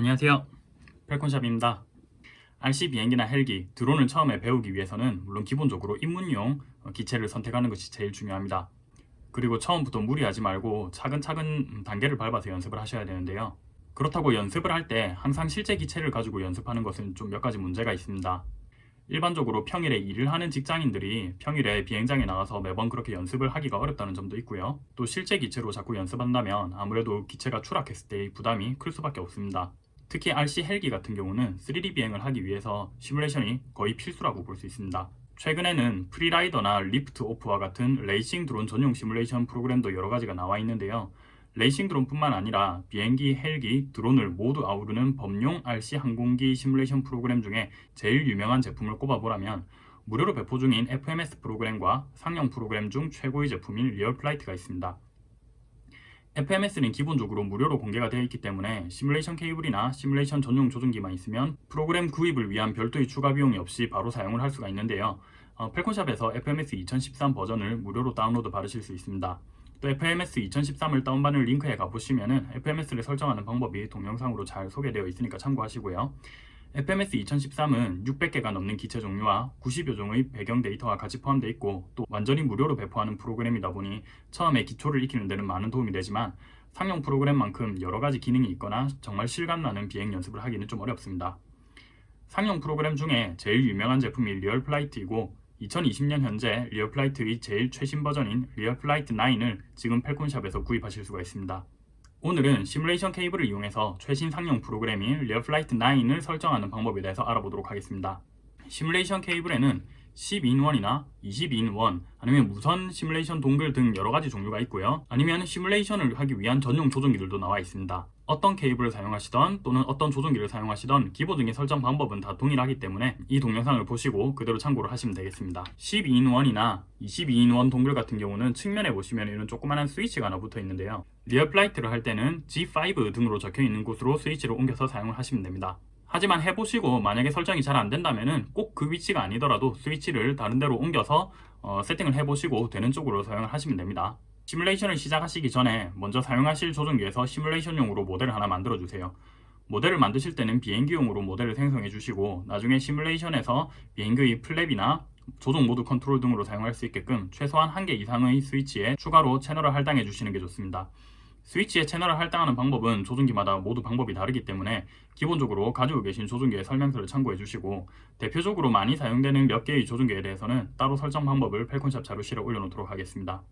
안녕하세요. 펠콘샵입니다. RC 비행기나 헬기, 드론을 처음에 배우기 위해서는 물론 기본적으로 입문용 기체를 선택하는 것이 제일 중요합니다. 그리고 처음부터 무리하지 말고 차근차근 단계를 밟아서 연습을 하셔야 되는데요. 그렇다고 연습을 할 때 항상 실제 기체를 가지고 연습하는 것은 좀 몇 가지 문제가 있습니다. 일반적으로 평일에 일을 하는 직장인들이 평일에 비행장에 나가서 매번 그렇게 연습을 하기가 어렵다는 점도 있고요. 또 실제 기체로 자꾸 연습한다면 아무래도 기체가 추락했을 때의 부담이 클 수밖에 없습니다. 특히 RC 헬기 같은 경우는 3D 비행을 하기 위해서 시뮬레이션이 거의 필수라고 볼 수 있습니다. 최근에는 FreeRider나 Liftoff와 같은 레이싱 드론 전용 시뮬레이션 프로그램도 여러 가지가 나와 있는데요. 레이싱 드론뿐만 아니라 비행기, 헬기, 드론을 모두 아우르는 범용 RC 항공기 시뮬레이션 프로그램 중에 제일 유명한 제품을 꼽아보라면 무료로 배포 중인 FMS 프로그램과 상용 프로그램 중 최고의 제품인 RealFlight가 있습니다. FMS는 기본적으로 무료로 공개가 되어 있기 때문에 시뮬레이션 케이블이나 시뮬레이션 전용 조종기만 있으면 프로그램 구입을 위한 별도의 추가 비용이 없이 바로 사용을 할 수가 있는데요. 어, 펠콘샵에서 FMS 2013 버전을 무료로 다운로드 받으실 수 있습니다. 또 FMS 2013을 다운받는 링크에 가보시면 FMS를 설정하는 방법이 동영상으로 잘 소개되어 있으니까 참고하시고요. FMS 2013은 600개가 넘는 기체 종류와 90여 종의 배경 데이터가 같이 포함되어 있고 또 완전히 무료로 배포하는 프로그램이다 보니 처음에 기초를 익히는 데는 많은 도움이 되지만 상용 프로그램만큼 여러가지 기능이 있거나 정말 실감나는 비행 연습을 하기는 좀 어렵습니다. 상용 프로그램 중에 제일 유명한 제품이 RealFlight이고 2020년 현재 RealFlight의 제일 최신 버전인 RealFlight 9을 지금 펠콘샵에서 구입하실 수가 있습니다. 오늘은 시뮬레이션 케이블을 이용해서 최신 상용 프로그램인 RealFlight 9을 설정하는 방법에 대해서 알아보도록 하겠습니다. 시뮬레이션 케이블에는 12 in 1이나 22 in 1 아니면 무선 시뮬레이션 dongle 등 여러가지 종류가 있고요 아니면 시뮬레이션을 하기 위한 전용 조종기들도 나와 있습니다 어떤 케이블을 사용하시던 또는 어떤 조종기를 사용하시던 기본적인 설정 방법은 다 동일하기 때문에 이 동영상을 보시고 그대로 참고를 하시면 되겠습니다. 12 in 1이나 22 in 1 dongle 같은 경우는 측면에 보시면 이런 조그만한 스위치가 하나 붙어 있는데요. RealFlight를 할 때는 G5 등으로 적혀 있는 곳으로 스위치를 옮겨서 사용을 하시면 됩니다. 하지만 해보시고 만약에 설정이 잘 안된다면 꼭 그 위치가 아니더라도 스위치를 다른 데로 옮겨서 어, 세팅을 해보시고 되는 쪽으로 사용을 하시면 됩니다. 시뮬레이션을 시작하시기 전에 먼저 사용하실 조종기에서 시뮬레이션용으로 모델을 하나 만들어 주세요. 모델을 만드실 때는 비행기용으로 모델을 생성해 주시고 나중에 시뮬레이션에서 비행기의 플랩이나 조종 모드 컨트롤 등으로 사용할 수 있게끔 최소한 한개 이상의 스위치에 추가로 채널을 할당해 주시는 게 좋습니다. 스위치의 채널을 할당하는 방법은 조종기마다 모두 방법이 다르기 때문에 기본적으로 가지고 계신 조종기의 설명서를 참고해 주시고 대표적으로 많이 사용되는 몇 개의 조종기에 대해서는 따로 설정 방법을 펠콘샵 자료실에 올려놓도록 하겠습니다.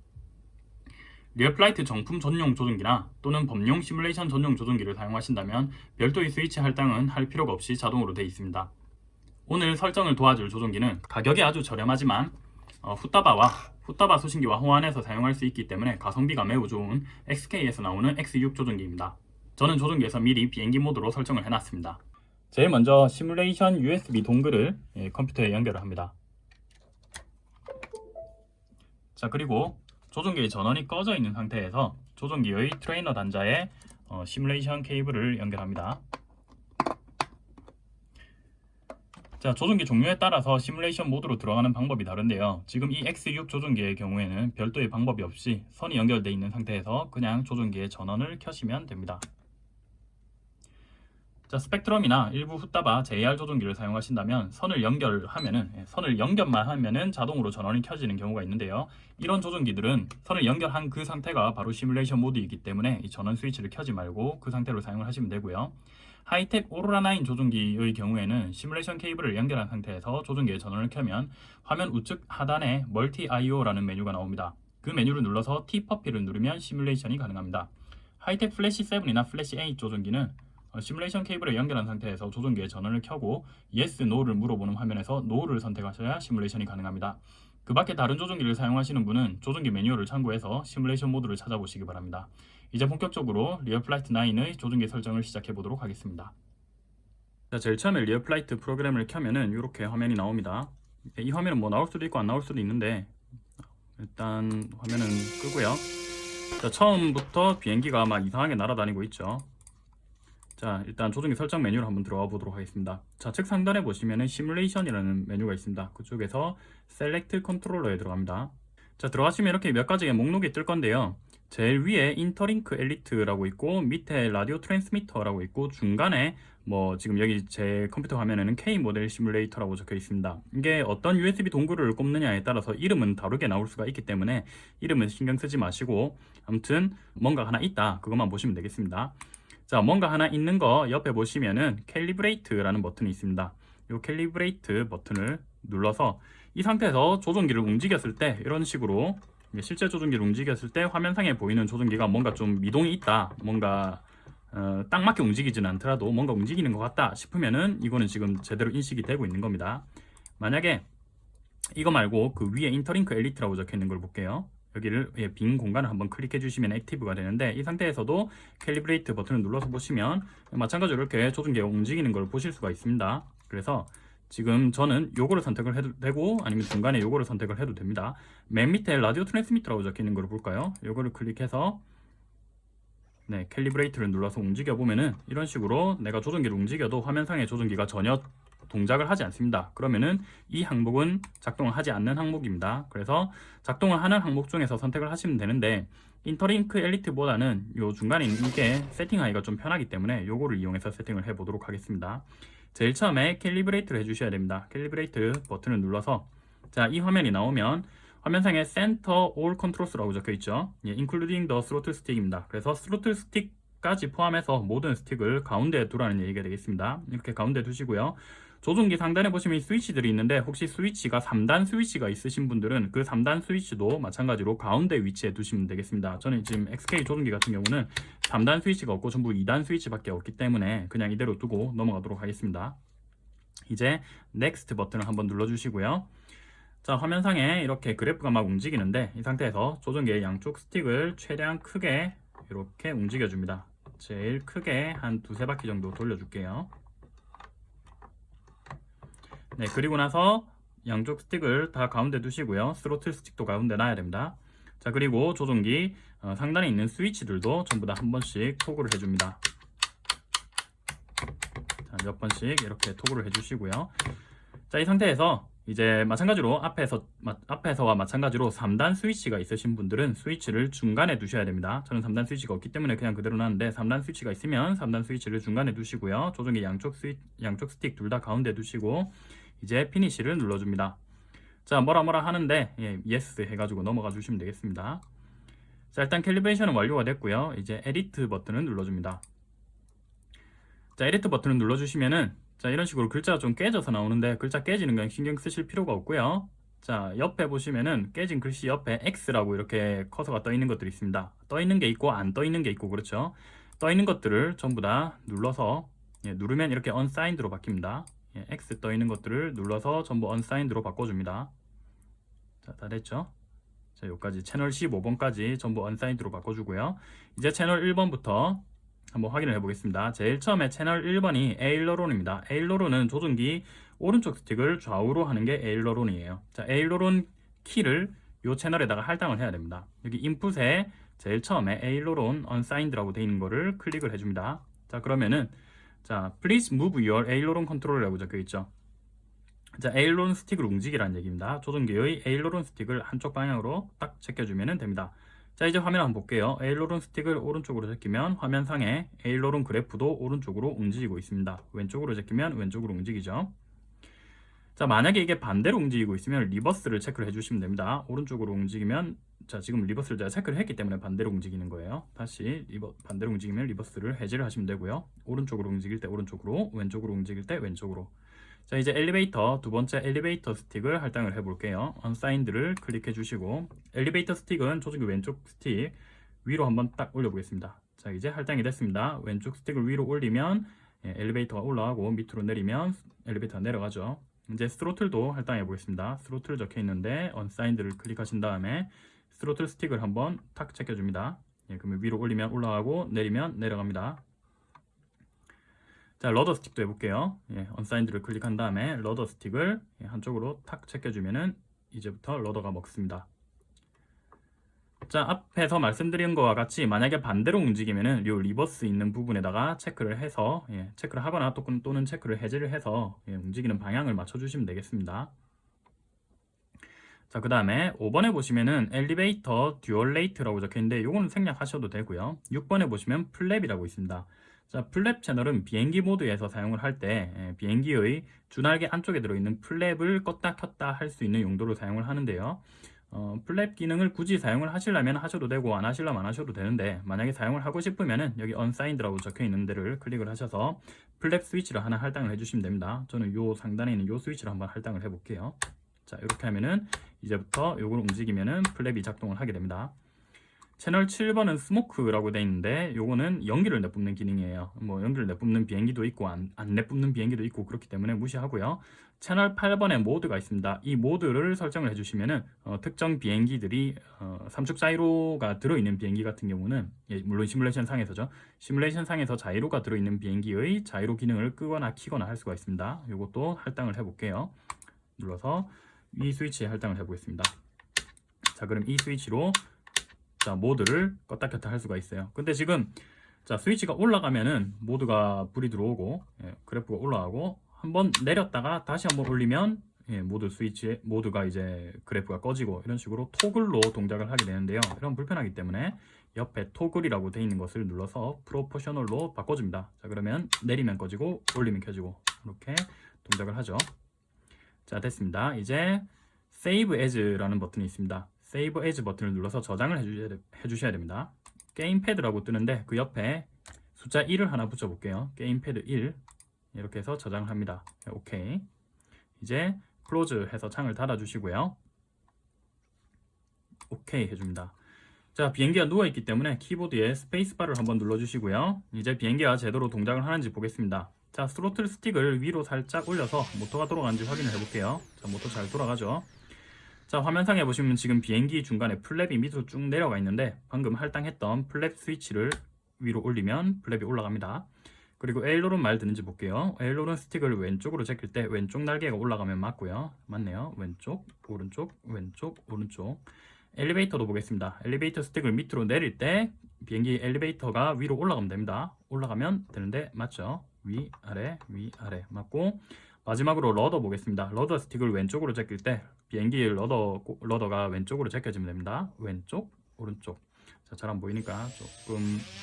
RealFlight 정품 전용 조종기나 또는 범용 시뮬레이션 전용 조종기를 사용하신다면 별도의 스위치 할당은 할 필요가 없이 자동으로 되어 있습니다. 오늘 설정을 도와줄 조종기는 가격이 아주 저렴하지만 어, 후따바와 후따바 수신기와 호환해서 사용할 수 있기 때문에 가성비가 매우 좋은 XK에서 나오는 X6 조종기입니다. 저는 조종기에서 미리 비행기 모드로 설정을 해놨습니다. 제일 먼저 시뮬레이션 USB dongle을 예, 컴퓨터에 연결을 합니다. 자 그리고 조종기의 전원이 꺼져 있는 상태에서 조종기의 트레이너 단자에 어, 시뮬레이션 케이블을 연결합니다. 자 조종기 종류에 따라서 시뮬레이션 모드로 들어가는 방법이 다른데요 지금 이 X6 조종기의 경우에는 별도의 방법이 없이 선이 연결되어 있는 상태에서 그냥 조종기의 전원을 켜시면 됩니다 자 스펙트럼이나 일부 후따바 JR 조종기를 사용하신다면 선을 연결하면은 예, 선을 연결만 하면은 자동으로 전원이 켜지는 경우가 있는데요 이런 조종기들은 선을 연결한 그 상태가 바로 시뮬레이션 모드이기 때문에 이 전원 스위치를 켜지 말고 그 상태로 사용을 하시면 되고요 Hitec Aurora 9 조종기의 경우에는 시뮬레이션 케이블을 연결한 상태에서 조종기의 전원을 켜면 화면 우측 하단에 Multi IO라는 메뉴가 나옵니다. 그 메뉴를 눌러서 T퍼피를 누르면 시뮬레이션이 가능합니다. Hitec Flash 7이나 플래시 8 조종기는 어, 시뮬레이션 케이블을 연결한 상태에서 조종기의 전원을 켜고 Yes, No를 물어보는 화면에서 No를 선택하셔야 시뮬레이션이 가능합니다. 그 밖에 다른 조종기를 사용하시는 분은 조종기 매뉴얼을 참고해서 시뮬레이션 모드를 찾아보시기 바랍니다. 이제 본격적으로 RealFlight 9의 조종기 설정을 시작해 보도록 하겠습니다. 자, 제일 처음에 RealFlight 프로그램을 켜면은 이렇게 화면이 나옵니다. 이 화면은 뭐 나올 수도 있고 안 나올 수도 있는데 일단 화면은 끄고요. 자, 처음부터 비행기가 막 이상하게 날아다니고 있죠. 자 일단 조종기 설정 메뉴를 한번 들어가 보도록 하겠습니다. 좌측 상단에 보시면은 시뮬레이션이라는 메뉴가 있습니다. 그쪽에서 Select Controller에 들어갑니다. 자 들어가시면 이렇게 몇 가지의 목록이 뜰 건데요. 제일 위에 InterLink Elite라고 있고 밑에 Radio Transmitter라고 있고 중간에 뭐 지금 여기 제 컴퓨터 화면에는 K 모델 시뮬레이터라고 적혀 있습니다. 이게 어떤 USB 동글을 꼽느냐에 따라서 이름은 다르게 나올 수가 있기 때문에 이름은 신경 쓰지 마시고 아무튼 뭔가 하나 있다. 그것만 보시면 되겠습니다. 자 뭔가 하나 있는 거 옆에 보시면은 Calibrate라는 버튼이 있습니다. 이 Calibrate 버튼을 눌러서 이 상태에서 조종기를 움직였을 때 이런 식으로 실제 조종기를 움직였을 때 화면상에 보이는 조종기가 뭔가 좀 미동이 있다 뭔가 어, 딱 맞게 움직이지는 않더라도 뭔가 움직이는 것 같다 싶으면은 이거는 지금 제대로 인식이 되고 있는 겁니다 만약에 이거 말고 그 위에 InterLink Elite라고 적혀 있는 걸 볼게요 여기를 예, 빈 공간을 한번 클릭해 주시면 active가 되는데 이 상태에서도 Calibrate 버튼을 눌러서 보시면 마찬가지로 이렇게 조종기가 움직이는 걸 보실 수가 있습니다. 그래서 지금 저는 요거를 선택을 해도 되고 아니면 중간에 요거를 선택을 해도 됩니다. 맨 밑에 Radio Transmitter라고 적혀 있는 걸 볼까요? 요거를 클릭해서 네, Calibrate를 눌러서 움직여 보면은 이런 식으로 내가 조종기를 움직여도 화면상의 조종기가 전혀 동작을 하지 않습니다. 그러면은 이 항목은 작동을 하지 않는 항목입니다. 그래서 작동을 하는 항목 중에서 선택을 하시면 되는데 InterLink Elite보다는 요 중간에 있는 게 세팅하기가 좀 편하기 때문에 요거를 이용해서 세팅을 해 보도록 하겠습니다. 제일 처음에 Calibrate를 해주셔야 됩니다. Calibrate 버튼을 눌러서 자 이 화면이 나오면 화면상에 Center All Controls라고 적혀 있죠. 예, including the throttle stick입니다. 그래서 throttle stick까지 포함해서 모든 스틱을 가운데에 두라는 얘기가 되겠습니다. 이렇게 가운데 두시고요. 조종기 상단에 보시면 스위치들이 있는데 혹시 스위치가 3단 스위치가 있으신 분들은 그 3단 스위치도 마찬가지로 가운데 위치에 두시면 되겠습니다. 저는 지금 XK 조종기 같은 경우는 3단 스위치가 없고 전부 2단 스위치밖에 없기 때문에 그냥 이대로 두고 넘어가도록 하겠습니다. 이제 Next 버튼을 한번 눌러주시고요. 자 화면상에 이렇게 그래프가 막 움직이는데 이 상태에서 조종기의 양쪽 스틱을 최대한 크게 이렇게 움직여 줍니다 제일 크게 한 두세 바퀴 정도 돌려줄게요 네 그리고 나서 양쪽 스틱을 다 가운데 두시고요 스로틀 스틱도 가운데 놔야 됩니다 자 그리고 조종기 어, 상단에 있는 스위치들도 전부 다 한 번씩 토글을 해줍니다 자, 몇 번씩 이렇게 토글을 해주시고요 자 이 상태에서 이제 마찬가지로 앞에서 앞에서와 마찬가지로 3단 스위치가 있으신 분들은 스위치를 중간에 두셔야 됩니다. 저는 3단 스위치가 없기 때문에 그냥 그대로 놨는데 3단 스위치가 있으면 3단 스위치를 중간에 두시고요. 조종기 양쪽 스위 양쪽 스틱 둘 다 가운데 두시고 이제 Finish를 눌러줍니다. 자 뭐라 뭐라 하는데 예, yes 해가지고 넘어가 주시면 되겠습니다. 자 일단 calibration은 완료가 됐고요. 이제 Edit 버튼을 눌러줍니다. 자 Edit 버튼을 눌러주시면은 자 이런 식으로 글자가 좀 깨져서 나오는데 글자 깨지는 건 신경 쓰실 필요가 없고요 자 옆에 보시면은 깨진 글씨 옆에 X라고 이렇게 커서가 떠 있는 것들이 있습니다 떠 있는 게 있고 안 떠 있는 게 있고 그렇죠 떠 있는 것들을 전부 다 눌러서 예, 누르면 이렇게 unassigned로 바뀝니다 예, X 떠 있는 것들을 눌러서 전부 unsigned로 바꿔줍니다 자 다 됐죠 자 여기까지 채널 15번까지 전부 unsigned로 바꿔주고요 이제 채널 1번부터 한번 확인을 해보겠습니다. 제일 처음에 채널 1번이 에일러론입니다. 에일러론은 조종기 오른쪽 스틱을 좌우로 하는 게 에일러론이에요. 자, 에일러론 키를 이 채널에다가 할당을 해야 됩니다. 여기 인풋에 제일 처음에 에일러론 unsigned라고 되어 있는 거를 클릭을 해줍니다. 자, 그러면은 자, please move your aileron control이라고 적혀 있죠. 자, aileron 스틱을 움직이라는 얘기입니다. 조종기의 aileron 스틱을 한쪽 방향으로 딱 제껴주면 됩니다. 자 이제 화면 한번 볼게요 aileron 스틱을 오른쪽으로 제끼면 화면 상에 aileron 그래프도 오른쪽으로 움직이고 있습니다 왼쪽으로 제끼면 왼쪽으로 움직이죠 자 만약에 이게 반대로 움직이고 있으면 reverse를 체크를 해주시면 됩니다 오른쪽으로 움직이면 자 지금 reverse를 제가 체크를 했기 때문에 반대로 움직이는 거예요. 다시 리버, 반대로 움직이면 reverse를 해제를 하시면 되고요. 오른쪽으로 움직일 때 오른쪽으로 왼쪽으로 움직일 때 왼쪽으로. 자 이제 엘리베이터 두 번째 엘리베이터 스틱을 할당을 해 볼게요. unassigned를 클릭해 주시고 엘리베이터 스틱은 조종기 왼쪽 스틱 위로 한번 딱 올려 보겠습니다. 자 이제 할당이 됐습니다. 왼쪽 스틱을 위로 올리면 예, 엘리베이터가 올라가고 밑으로 내리면 엘리베이터가 내려가죠. 이제 스로틀도 할당해 보겠습니다. 스로틀 적혀 있는데 unassigned를 클릭하신 다음에 스로틀 스틱을 한번 탁 제껴줍니다. 예, 그러면 위로 올리면 올라가고 내리면 내려갑니다. 자 rudder 스틱도 해볼게요. 예, unassigned를 클릭한 다음에 rudder 스틱을 예, 한쪽으로 탁 제껴주면은 이제부터 rudder가 먹습니다. 자 앞에서 말씀드린 것과 같이 만약에 반대로 움직이면은 요 reverse 있는 부분에다가 체크를 해서 예, 체크를 하거나 또는 체크를 해제를 해서 예, 움직이는 방향을 맞춰 주시면 되겠습니다 자, 그 다음에 5번에 보시면은 Elevator Dual Rate라고 적혀 있는데 요거는 생략하셔도 되고요. 6번에 보시면 플랩이라고 있습니다. 자, 플랩 채널은 비행기 모드에서 사용을 할때 예, 비행기의 주날개 안쪽에 들어있는 플랩을 껐다 켰다 할 수 있는 용도로 사용을 하는데요. 어, 플랩 기능을 굳이 사용을 하시려면 하셔도 되고 안 하시려면 안 하셔도 되는데 만약에 사용을 하고 싶으면은 여기 unassigned라고 적혀 있는 데를 클릭을 하셔서 플랩 스위치를 하나 할당을 해주시면 됩니다. 저는 요 상단에 있는 요 스위치를 한번 할당을 해볼게요. 자 이렇게 하면은 이제부터 요걸 움직이면은 플랩이 작동을 하게 됩니다. 채널 7번은 스모크라고 되어 있는데 요거는 연기를 내뿜는 기능이에요. 뭐 연기를 내뿜는 비행기도 있고 안, 안 내뿜는 비행기도 있고 그렇기 때문에 무시하고요. 채널 8번에 모드가 있습니다. 이 모드를 설정을 해주시면은 어, 특정 비행기들이 어, 삼축 자이로가 들어있는 비행기 같은 경우는 예, 물론 시뮬레이션 상에서죠. 시뮬레이션 상에서 자이로가 들어있는 비행기의 자이로 기능을 끄거나 키거나 할 수가 있습니다. 이것도 할당을 해볼게요. 눌러서 이 스위치에 할당을 해보겠습니다. 자 그럼 이 스위치로 자 모드를 껐다 켰다 할 수가 있어요. 근데 지금 자 스위치가 올라가면은 모드가 불이 들어오고 예, 그래프가 올라가고 한번 내렸다가 다시 한번 올리면 예, 모드 스위치 모드가 이제 그래프가 꺼지고 이런 식으로 토글로 동작을 하게 되는데요. 이럼 불편하기 때문에 옆에 토글이라고 되어 있는 것을 눌러서 proportional로 바꿔줍니다. 자 그러면 내리면 꺼지고 올리면 켜지고 이렇게 동작을 하죠. 자 됐습니다. 이제 Save As라는 버튼이 있습니다. Save As 버튼을 눌러서 저장을 해주셔야, 됩니다. Gamepad라고 뜨는데 그 옆에 숫자 1을 하나 붙여볼게요. 게임패드 1 이렇게 해서 저장을 합니다. 네, 오케이. 이제 Close 해서 창을 닫아주시고요. 오케이 해줍니다. 자 비행기가 누워있기 때문에 키보드에 스페이스바를 한번 눌러주시고요. 이제 비행기가 제대로 동작을 하는지 보겠습니다. 자 스로틀 스틱을 위로 살짝 올려서 모터가 돌아가는지 확인을 해볼게요. 자 모터 잘 돌아가죠. 자 화면상에 보시면 지금 비행기 중간에 flap이 밑으로 쭉 내려가 있는데 방금 할당했던 flap 스위치를 위로 올리면 flap이 올라갑니다. 그리고 aileron 말 듣는지 볼게요. aileron 스틱을 왼쪽으로 제낄 때 왼쪽 날개가 올라가면 맞고요. 맞네요. 왼쪽, 오른쪽, 왼쪽, 오른쪽. 엘리베이터도 보겠습니다. 엘리베이터 스틱을 밑으로 내릴 때 비행기 엘리베이터가 위로 올라가면 됩니다. 올라가면 되는데 맞죠? 위, 아래, 위, 아래 맞고 마지막으로 rudder 보겠습니다. rudder 스틱을 왼쪽으로 제낄 때 비행기 rudder, rudder가 왼쪽으로 제껴지면 됩니다. 왼쪽, 오른쪽. 자, 잘 안 보이니까 조금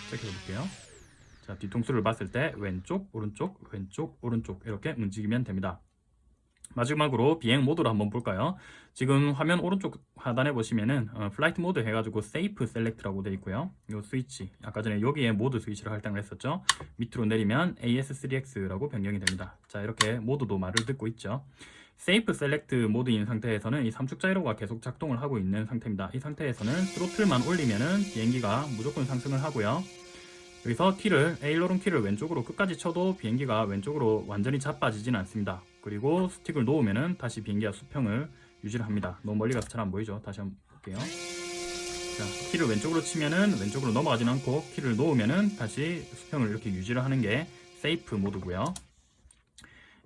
제껴 볼게요. 자, 뒤통수를 봤을 때 왼쪽, 오른쪽, 왼쪽, 오른쪽 이렇게 움직이면 됩니다. 마지막으로 비행 모드를 한번 볼까요? 지금 화면 오른쪽 하단에 보시면은 어, Flight Mode 해가지고 SAFE Select라고 되어 있고요. 이 스위치 아까 전에 여기에 모드 스위치를 할당을 했었죠. 밑으로 내리면 AS3X라고 변경이 됩니다. 자 이렇게 모드도 말을 듣고 있죠. SAFE Select 모드인 상태에서는 이 삼축 자이로가 계속 작동을 하고 있는 상태입니다. 이 상태에서는 throttle만 올리면은 비행기가 무조건 상승을 하고요. 여기서 키를 aileron 키를 왼쪽으로 끝까지 쳐도 비행기가 왼쪽으로 완전히 자빠지지는 않습니다. 그리고 스틱을 놓으면은 다시 비행기가 수평을 유지를 합니다. 너무 멀리 가서 잘 안 보이죠? 다시 한번 볼게요. 자, 키를 왼쪽으로 치면은 왼쪽으로 넘어가지는 않고 키를 놓으면은 다시 수평을 이렇게 유지를 하는 게 SAFE 모드고요.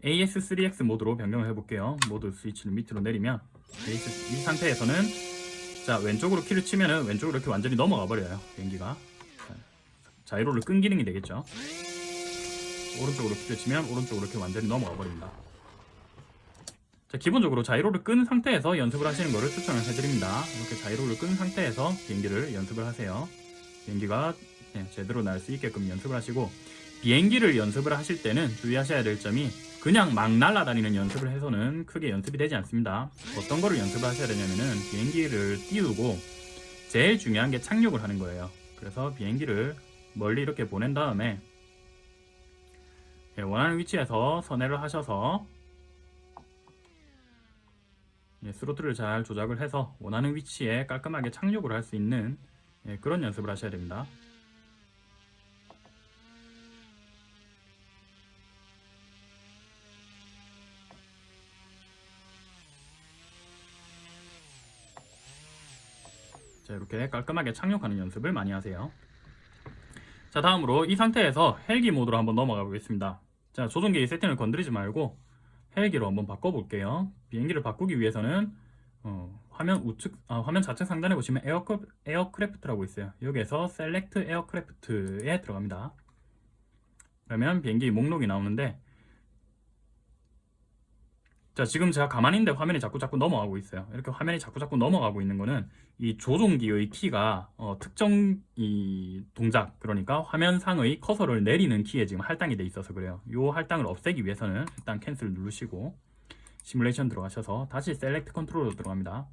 AS3X 모드로 변경을 해볼게요. 모드 스위치를 밑으로 내리면 AS, 이 상태에서는 자 왼쪽으로 키를 치면은 왼쪽으로 이렇게 완전히 넘어가 버려요 비행기가 자이로를 끈 기능이 되겠죠 오른쪽으로 키를 치면 오른쪽으로 이렇게 완전히 넘어가 버립니다 자, 기본적으로 자이로를 끈 상태에서 연습을 하시는 것을 추천을 해드립니다. 이렇게 자이로를 끈 상태에서 비행기를 연습을 하세요. 비행기가 네, 제대로 날 수 있게끔 연습을 하시고 비행기를 연습을 하실 때는 주의하셔야 될 점이 그냥 막 날아다니는 연습을 해서는 크게 연습이 되지 않습니다. 어떤 거를 연습을 하셔야 되냐면은 비행기를 띄우고 제일 중요한 게 착륙을 하는 거예요. 그래서 비행기를 멀리 이렇게 보낸 다음에 예, 원하는 위치에서 선회를 하셔서 예, 스로틀을 잘 조작을 해서 원하는 위치에 깔끔하게 착륙을 할 수 있는 예, 그런 연습을 하셔야 됩니다. 자 이렇게 깔끔하게 착륙하는 연습을 많이 하세요. 자 다음으로 이 상태에서 헬기 모드로 한번 넘어가 보겠습니다 자 조종기 세팅을 건드리지 말고 헬기로 한번 바꿔 볼게요. 비행기를 바꾸기 위해서는 어, 화면 우측 아, 화면 좌측 상단에 보시면 Airc, Aircraft라고 있어요. 여기에서 Select Aircraft에 들어갑니다. 그러면 비행기 목록이 나오는데 자 지금 제가 가만히 있는데 화면이 자꾸 자꾸 넘어가고 있어요. 이렇게 화면이 자꾸 자꾸 넘어가고 있는 거는 이 조종기의 키가 어, 특정 이 동작 그러니까 화면상의 커서를 내리는 키에 지금 할당이 돼 있어서 그래요. 이 할당을 없애기 위해서는 일단 Cancel 누르시고 시뮬레이션 들어가셔서 다시 Select Control로 들어갑니다.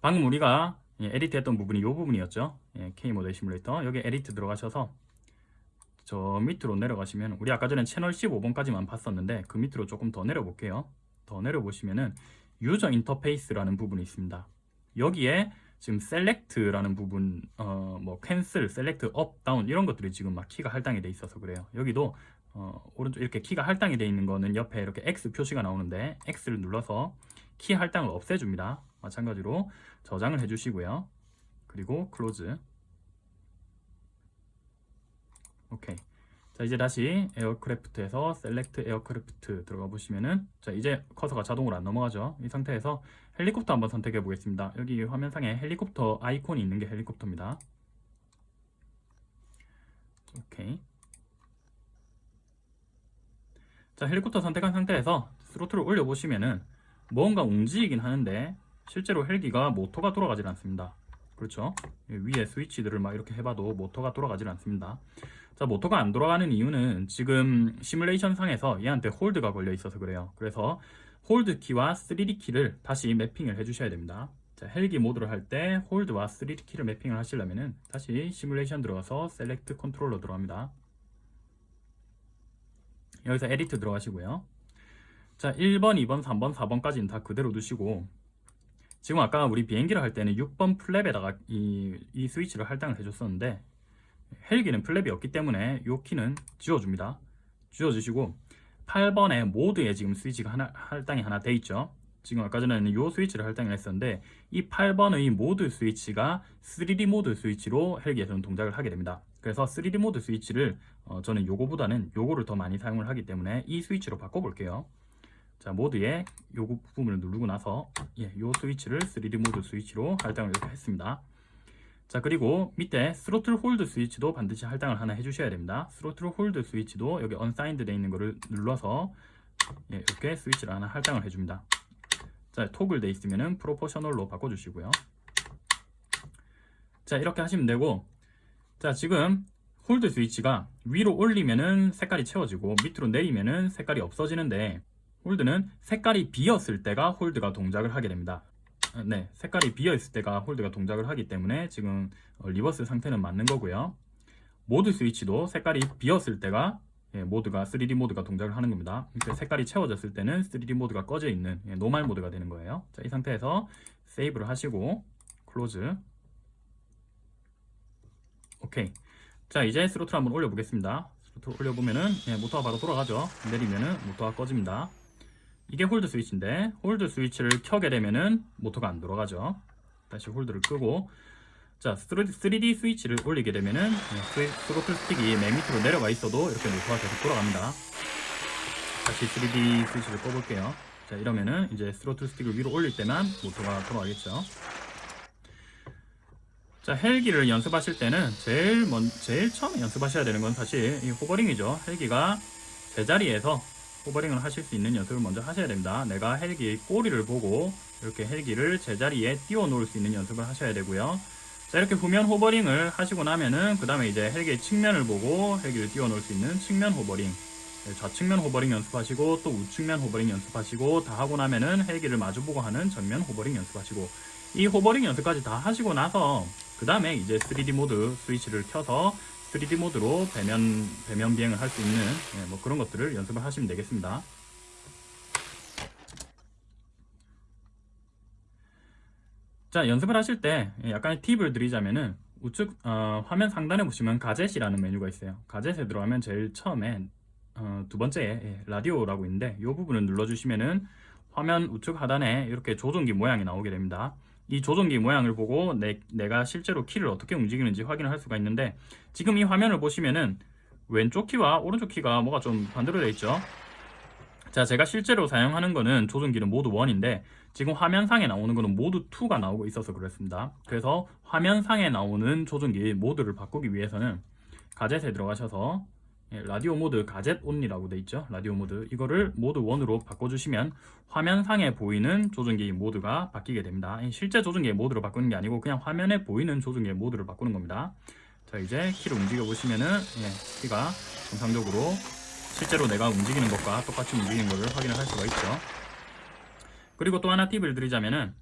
방금 우리가 예, Edit 했던 부분이 이 부분이었죠? 예, K모델 시뮬레이터. 여기 Edit 들어가셔서 저 밑으로 내려가시면 우리 아까 전에 채널 15번까지만 봤었는데 그 밑으로 조금 더 내려볼게요. 더 내려보시면은 User Interface라는 부분이 있습니다. 여기에 지금 Select라는 부분 어 뭐 Cancel, Select, Up, Down 이런 것들이 지금 막 키가 할당이 돼 있어서 그래요. 여기도 어 오른쪽 이렇게 키가 할당이 돼 있는 거는 옆에 이렇게 X 표시가 나오는데 X를 눌러서 키 할당을 없애줍니다. 마찬가지로 저장을 해주시고요. 그리고 Close 오케이. 자 이제 다시 Aircraft에서 Select Aircraft 들어가 보시면은 자 이제 커서가 자동으로 안 넘어가죠. 이 상태에서 헬리콥터 한번 선택해 보겠습니다. 여기 화면상에 헬리콥터 아이콘이 있는 게 헬리콥터입니다. 오케이. 자 헬리콥터 선택한 상태에서 throttle을 올려 보시면은 뭔가 움직이긴 하는데 실제로 헬기가 모터가 돌아가질 않습니다. 그렇죠? 위에 스위치들을 막 이렇게 해봐도 모터가 돌아가질 않습니다 자 모터가 안 돌아가는 이유는 지금 시뮬레이션 상에서 얘한테 hold가 걸려 있어서 그래요. 그래서 hold 키와 3D 키를 다시 mapping을 해 주셔야 됩니다. 자 헬기 모드를 할 때 hold와 3D 키를 mapping을 하시려면은 다시 시뮬레이션 들어가서 Select Controller 들어갑니다. 여기서 Edit 들어가시고요. 자 1번 2번 3번 4번까지는 다 그대로 두시고 지금 아까 우리 비행기를 할 때는 6번 flap에다가 이, 이 스위치를 할당을 해줬었는데 헬기는 flap이 없기 때문에 이 키는 지워줍니다. 지워주시고 8번에 모드에 지금 스위치가 하나, 할당이 하나 돼 있죠. 지금 아까 전에는 이 스위치를 할당을 했었는데 이 8번의 모드 스위치가 3D 모드 스위치로 헬기에서는 동작을 하게 됩니다. 그래서 3D 모드 스위치를 어, 저는 요거보다는 요거를 더 많이 사용을 하기 때문에 이 스위치로 바꿔볼게요. 자 모드에 요 부분을 누르고 나서 예, 요 스위치를 3D 모드 스위치로 할당을 했습니다. 자 그리고 밑에 throttle hold 스위치도 반드시 할당을 하나 해주셔야 됩니다. throttle hold 스위치도 여기 unassigned 되어 있는 거를 눌러서 예, 이렇게 스위치를 하나 할당을 해줍니다. 자 Toggle 되어 있으면은 Proportional로 바꿔주시고요. 자 이렇게 하시면 되고 자 지금 hold 스위치가 위로 올리면은 색깔이 채워지고 밑으로 내리면은 색깔이 없어지는데 hold는 색깔이 비었을 때가 hold가 동작을 하게 됩니다 네, 색깔이 비어 있을 때가 hold가 동작을 하기 때문에 지금 어, reverse 상태는 맞는 거고요. 모드 스위치도 색깔이 비었을 때가 예, 모드가 3D 모드가 동작을 하는 겁니다. 색깔이 채워졌을 때는 3D 모드가 꺼져 있는 예, normal 모드가 되는 거예요. 자, 이 상태에서 save를 하시고 close OK. 자, 이제 스로틀 한번 올려 보겠습니다. 스로틀 올려 보면은 예, 모터가 바로 돌아가죠. 내리면은 모터가 꺼집니다. 이게 hold 스위치인데 hold 스위치를 켜게 되면은 모터가 안 돌아가죠. 다시 hold를 끄고 자 3D 스위치를 올리게 되면은 스로틀 스틱이 맨 밑으로 내려가 있어도 이렇게 모터가 계속 돌아갑니다. 다시 3D 스위치를 꺼볼게요. 자 이러면은 이제 스로틀 스틱을 위로 올릴 때만 모터가 돌아가겠죠. 자 헬기를 연습하실 때는 제일 먼 제일 처음 연습하셔야 되는 건 사실 이 호버링이죠. 헬기가 제자리에서 호버링을 하실 수 있는 연습을 먼저 하셔야 됩니다. 내가 헬기 꼬리를 보고 이렇게 헬기를 제자리에 띄워 놓을 수 있는 연습을 하셔야 되고요. 자 이렇게 후면 호버링을 하시고 나면은 그 다음에 이제 헬기의 측면을 보고 헬기를 띄워 놓을 수 있는 측면 호버링 네, 좌측면 호버링 연습하시고 또 우측면 호버링 연습하시고 다 하고 나면은 헬기를 마주보고 하는 정면 호버링 연습하시고 이 호버링 연습까지 다 하시고 나서 그 다음에 이제 3D 모드 스위치를 켜서 3D 모드로 배면, 배면 비행을 할 수 있는 예, 뭐 그런 것들을 연습을 하시면 되겠습니다. 자 연습을 하실 때 약간의 팁을 드리자면은 우측 어, 화면 상단에 보시면 gadget이라는 메뉴가 있어요. 가젯에 들어가면 제일 처음에 어, 두 번째 예, 라디오라고 있는데 이 부분을 눌러주시면은 화면 우측 하단에 이렇게 조종기 모양이 나오게 됩니다. 이 조종기 모양을 보고 내, 내가 실제로 키를 어떻게 움직이는지 확인을 할 수가 있는데 지금 이 화면을 보시면은 왼쪽 키와 오른쪽 키가 뭐가 좀 반대로 되어 있죠? 자 제가 실제로 사용하는 거는 조종기는 모드 1인데 지금 화면상에 나오는 거는 모드 2가 나오고 있어서 그렇습니다. 그래서 화면상에 나오는 조종기 모드를 바꾸기 위해서는 gadget에 들어가셔서 예, radio mode gadget only라고 돼 있죠. 라디오 모드 이거를 모드 1으로 바꿔주시면 화면상에 보이는 조종기 모드가 바뀌게 됩니다. 이 실제 조종기의 모드로 바꾸는 게 아니고 그냥 화면에 보이는 조종기의 모드를 바꾸는 겁니다. 자 이제 키를 움직여 보시면은 예, 키가 정상적으로 실제로 내가 움직이는 것과 똑같이 움직이는 것을 확인을 할 수가 있죠. 그리고 또 하나 팁을 드리자면은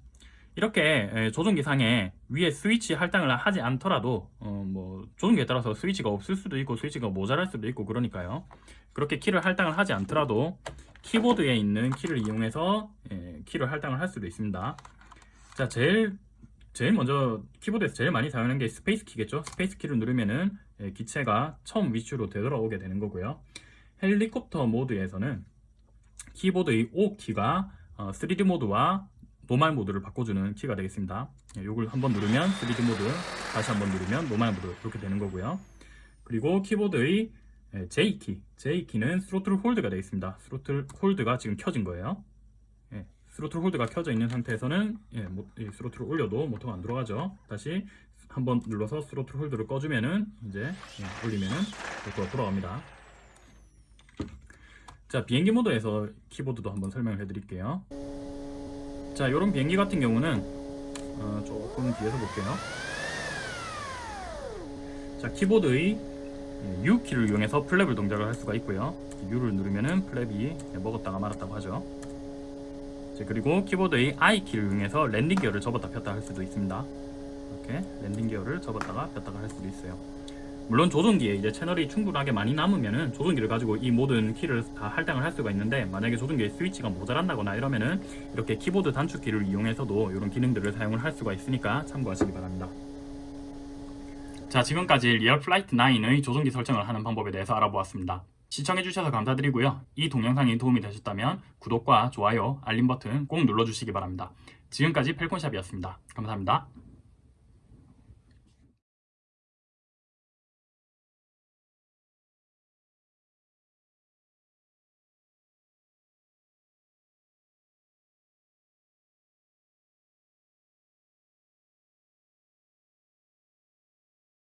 이렇게 에, 조종기 상에 위에 스위치 할당을 하지 않더라도 어, 뭐 조종기에 따라서 스위치가 없을 수도 있고 스위치가 모자랄 수도 있고 그러니까요. 그렇게 키를 할당을 하지 않더라도 키보드에 있는 키를 이용해서 예, 키를 할당을 할 수도 있습니다. 자, 제일 제일 먼저 키보드에서 제일 많이 사용하는 게 스페이스 키겠죠. 스페이스 키를 누르면은 예, 기체가 처음 위치로 되돌아오게 되는 거고요. 헬리콥터 모드에서는 키보드의 O 키가 어, 3D 모드와 normal 모드를 바꿔주는 키가 되겠습니다. 예, 이걸 한번 누르면 3D 모드, 다시 한번 누르면 normal 모드 이렇게 되는 거고요. 그리고 키보드의 예, J 키, J 키는 스로틀 hold가 되겠습니다. 스로틀 hold가 지금 켜진 거예요. 예, 스로틀 hold가 켜져 있는 상태에서는 예, 스로틀을 올려도 모터가 안 돌아가죠. 다시 한번 눌러서 스로틀 hold를 꺼주면은 이제 예, 올리면은 모터가 돌아갑니다. 자 비행기 모드에서 키보드도 한번 설명을 해드릴게요. 자 이런 비행기 같은 경우는 어, 조금 뒤에서 볼게요. 자 키보드의 U 키를 이용해서 플랩을 동작을 할 수가 있고요. U를 누르면은 플랩이 먹었다가 말았다가 하죠. 자, 그리고 키보드의 I 키를 이용해서 랜딩 기어를 접었다 폈다 할 수도 있습니다. 이렇게 랜딩 기어를 접었다가 폈다가 할 수도 있어요. 물론 조종기에 이제 채널이 충분하게 많이 남으면은 조종기를 가지고 이 모든 키를 다 할당을 할 수가 있는데 만약에 조종기에 스위치가 모자란다거나 이러면은 이렇게 키보드 단축키를 이용해서도 이런 기능들을 사용을 할 수가 있으니까 참고하시기 바랍니다. 자 지금까지 RealFlight 9의 조종기 설정을 하는 방법에 대해서 알아보았습니다. 시청해주셔서 감사드리고요. 이 동영상이 도움이 되셨다면 구독과 좋아요, 알림 버튼 꼭 눌러주시기 바랍니다. 지금까지 펠콘샵이었습니다. 감사합니다.